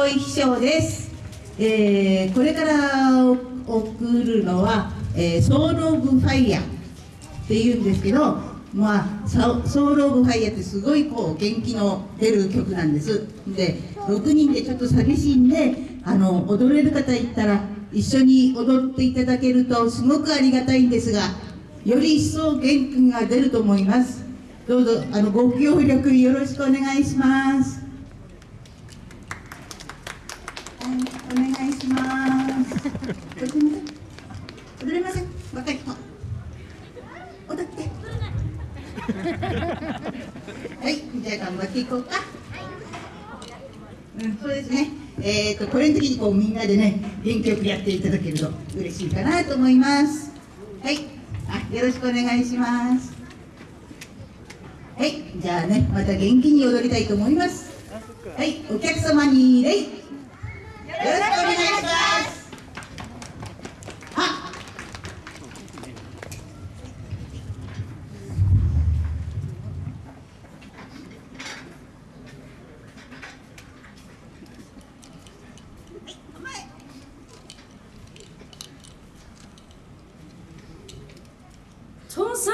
小井秘書です、えー、これから送るのは、えー、ソウル・オブ・ファイヤーっていうんですけどまあ、ソウル・オブ・ファイヤーってすごいこう元気の出る曲なんです。で6人でちょっと寂しいんであの踊れる方いったら一緒に踊っていただけるとすごくありがたいんですがより一層元気が出ると思います。どうぞあのご協力よろしくお願いします。お願いします踊れません若い人踊ってはいじゃあ頑張っていこうかうんそうですねえーと、これの時にこうみんなでね元気よくやっていただけると嬉しいかなと思いますはいあよろしくお願いしますはいじゃあねまた元気に踊りたいと思いますはいお客様に礼。よろしくお願いします。よさ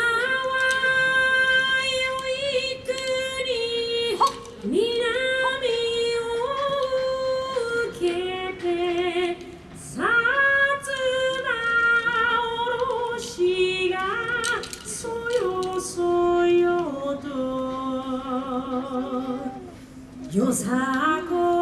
こい You're so sacred.